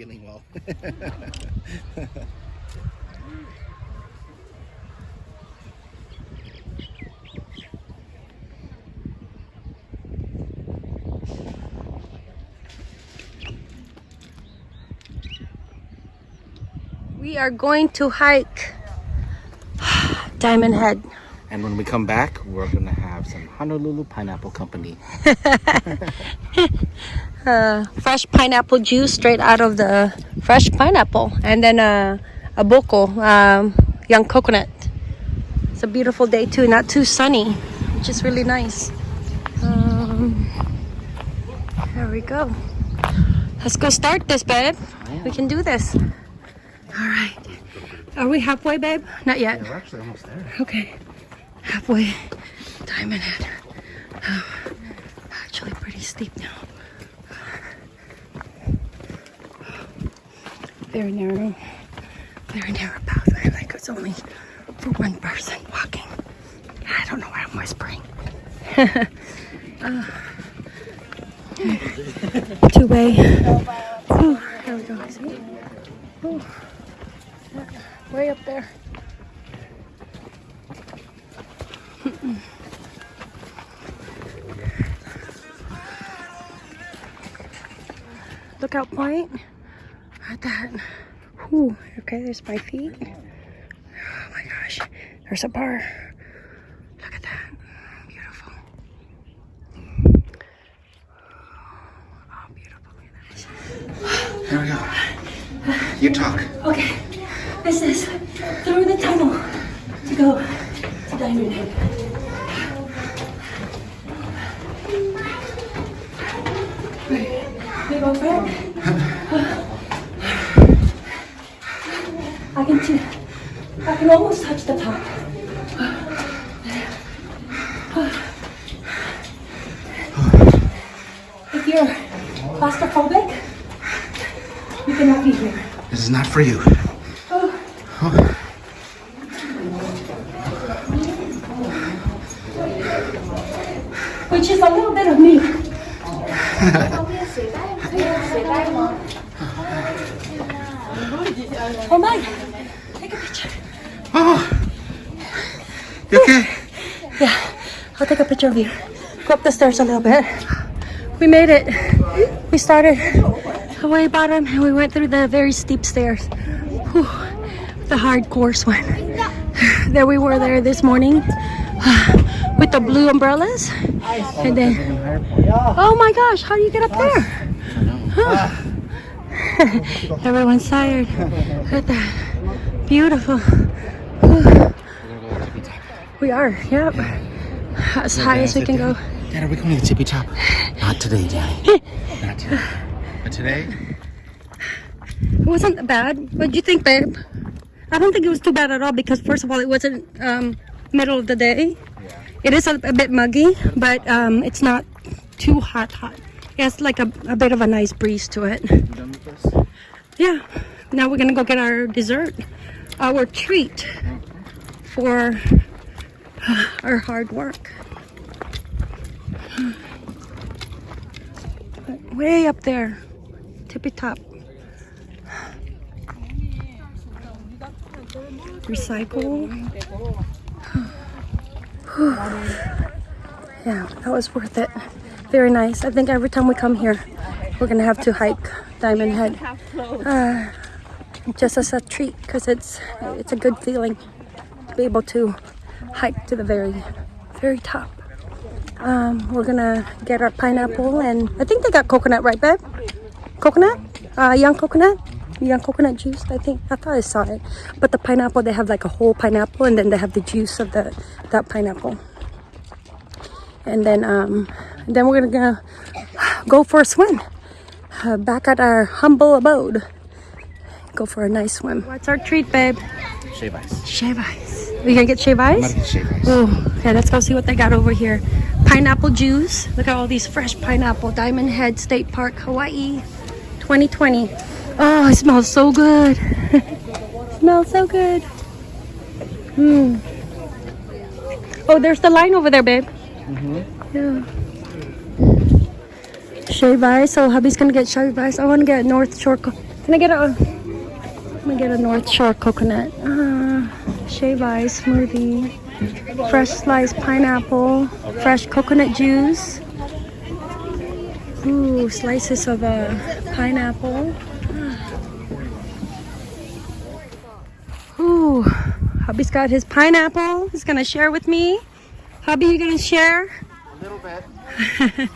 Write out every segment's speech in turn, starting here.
feeling well. We are going to hike Diamond Head. and when we come back, we're gonna have some Honolulu Pineapple Company. uh, fresh pineapple juice straight out of the fresh pineapple and then uh, a buko um, young coconut. It's a beautiful day too not too sunny which is really nice. Um, there we go. Let's go start this babe. We can do this. All right. Are we halfway babe? Not yet. We're actually almost there. okay. Halfway. Diamond head oh, actually pretty steep now very narrow, very narrow pathway. Like it's only for one person walking. I don't know why I'm whispering. uh, two way. Ooh, there we go. See? Ooh. Way up there. Lookout point at that. Whew. Okay, there's my feet. Oh my gosh. There's a bar. Look at that. Beautiful. Oh, beautiful. Here we go. You talk. Okay. This is through the tunnel to go to Diamond Head. Big old friend. I can see, I can almost touch the top. If you're claustrophobic, you cannot be here. This is not for you. Which is a little bit of me. oh my, take a picture. Oh, you okay? Yeah, You. Go up the stairs a little bit. We made it. We started the way bottom and we went through the very steep stairs. Whew, the hard course one. There we were there this morning with the blue umbrellas. And then, oh my gosh, how do you get up there? Huh. Everyone's tired. Look at that. Beautiful. We are, yep. As high as we can go. Dad, are we going to the tippy top? Not today, Daddy. Not today. But today, It wasn't bad. What do you think, babe? I don't think it was too bad at all because first of all, it wasn't um, middle of the day. It is a, a bit muggy, but um, it's not too hot. Hot. It has like a, a bit of a nice breeze to it. you done with this? Yeah. Now we're gonna go get our dessert, our treat for our hard work. Way up there, tippy top. Recycle. yeah, that was worth it. Very nice. I think every time we come here, we're gonna have to hike Diamond Head. Uh, just as a treat because it's it's a good feeling to be able to hike to the very very top. Um, we're gonna get our pineapple and i think they got coconut right babe coconut? Uh, young coconut? Young coconut juice i think. I thought i saw it. But the pineapple they have like a whole pineapple and then they have the juice of the that pineapple. And then um then we're gonna go for a swim. Uh, back at our humble abode. Go for a nice swim. What's our treat, babe? Shave ice. Shave ice. We gonna get shave ice? gonna get shave ice. Oh, okay, let's go see what they got over here. Pineapple juice. Look at all these fresh pineapple. Diamond Head State Park, Hawaii, 2020. Oh, it smells so good. smells so good. Hmm. Oh, there's the line over there, babe. Yeah. Shave ice. So hubby's gonna get shave ice. I want to get North Shore. Can I get a? Let me get a North Shore coconut. Uh, shave ice smoothie. Fresh sliced pineapple. Fresh coconut juice. Ooh, slices of uh, pineapple. Ooh, hubby's got his pineapple. He's gonna share with me. Hubby, you gonna share? A little bit.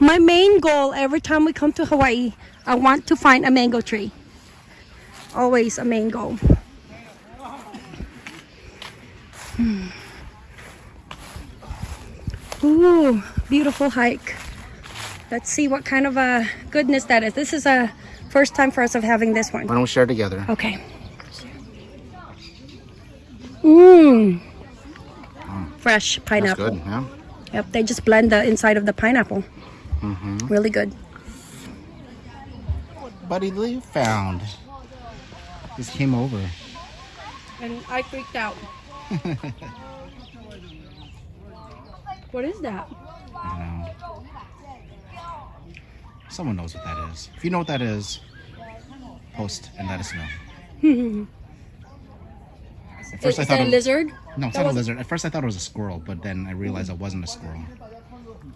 My main goal every time we come to Hawaii, I want to find a mango tree. Always a mango. Hmm. Ooh, beautiful hike. Let's see what kind of a goodness that is. This is a first time for us of having this one. Why don't we share together? Okay. Mmm. Fresh That's pineapple. good, yeah? Yep, they just blend the inside of the pineapple. Mm-hmm. Really good. Buddy Lee found. Just came over. And I freaked out. what is that? I don't know. Someone knows what that is. If you know what that is, post and let us know. At first is I thought that a it- lizard? No, it's That not a was- lizard. At first I thought it was a squirrel, but then I realized it wasn't a squirrel.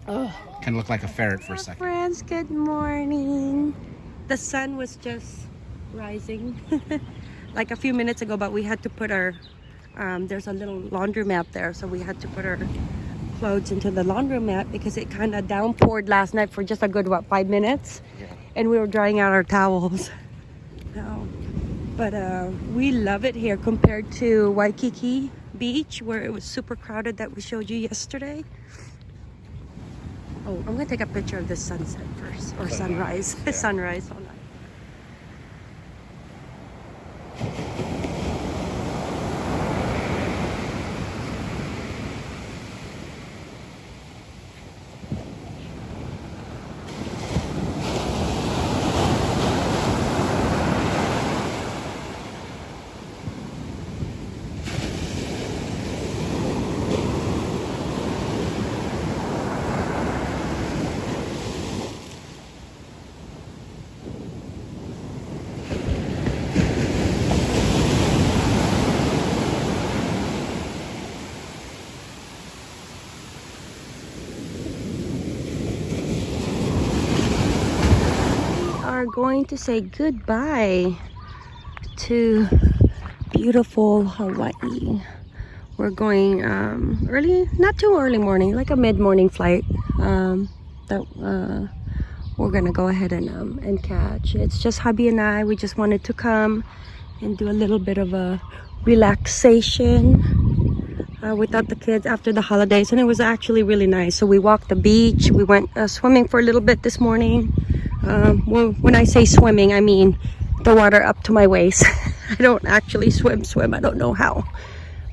Oh. Kind of looked like a ferret for a second. Friends, good morning. The sun was just rising like a few minutes ago, but we had to put our, um, there's a little laundromat there, so we had to put our clothes into the laundromat because it kind of downpoured last night for just a good, what, five minutes? Yeah. And we were drying out our towels. No. But uh, we love it here compared to Waikiki Beach, where it was super crowded that we showed you yesterday. Oh, I'm gonna take a picture of the sunset first, or sunrise. yeah. sunrise. Going to say goodbye to beautiful Hawaii. We're going um, early, not too early morning, like a mid-morning flight um, that uh, we're gonna go ahead and um, and catch. It's just hubby and I. We just wanted to come and do a little bit of a relaxation uh, without the kids after the holidays, and it was actually really nice. So we walked the beach. We went uh, swimming for a little bit this morning. Um, well, when I say swimming, I mean the water up to my waist. I don't actually swim, swim. I don't know how.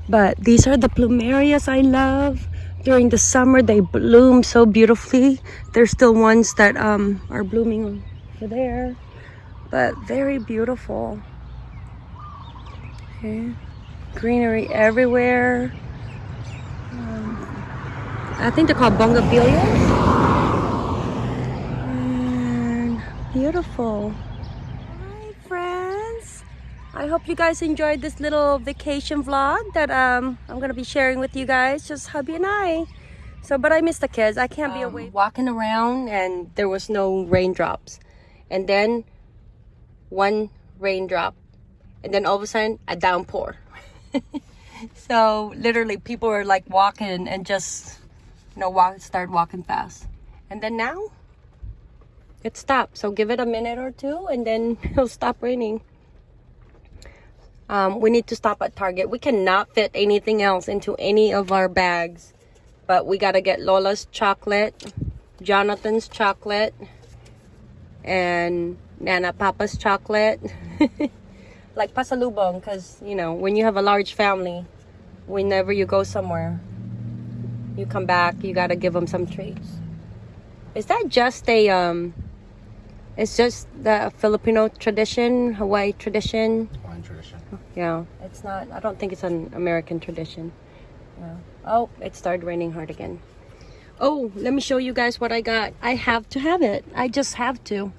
But these are the plumerias I love. During the summer, they bloom so beautifully. There's still ones that um, are blooming over there, but very beautiful. Okay. Greenery everywhere. Um, I think they're called bongabelias. And beautiful. Hi, friends. I hope you guys enjoyed this little vacation vlog that um, I'm gonna be sharing with you guys, just hubby and I. So, but I miss the kids. I can't be away. Walking around and there was no raindrops, and then one raindrop, and then all of a sudden a downpour. so literally, people were like walking and just, you know, walk start walking fast, and then now it stopped. So give it a minute or two, and then it'll stop raining. Um, we need to stop at Target. We cannot fit anything else into any of our bags. But we got to get Lola's chocolate, Jonathan's chocolate, and Nana Papa's chocolate. like pasalubong because, you know, when you have a large family, whenever you go somewhere, you come back, you got to give them some treats. Is that just a, um, it's just the Filipino tradition, Hawaii tradition? Wine tradition. Yeah, it's not. I don't think it's an American tradition. Yeah. Oh, it started raining hard again. Oh, let me show you guys what I got. I have to have it. I just have to.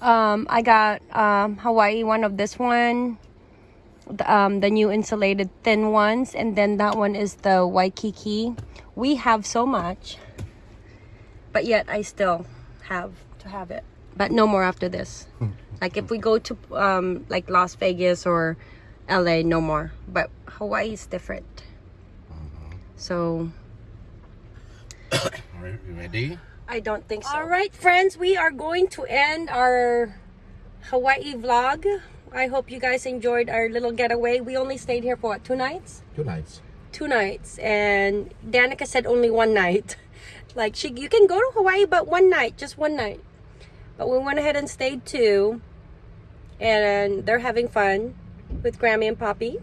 Um, I got um, Hawaii one of this one, the, um, the new insulated thin ones, and then that one is the Waikiki. We have so much, but yet I still have to have it. But no more after this. like if we go to um, like Las Vegas or LA, no more. But Hawaii is different. So All right, you ready? I don't think so. All right, friends, we are going to end our Hawaii vlog. I hope you guys enjoyed our little getaway. We only stayed here for what, two nights? Two nights. Two nights, and Danica said only one night. Like she, you can go to Hawaii, but one night, just one night. But we went ahead and stayed too. and they're having fun with Grammy and Poppy,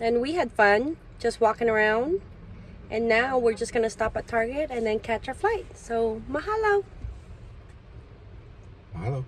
and we had fun just walking around. And now we're just gonna stop at Target and then catch our flight. So mahalo. Hello.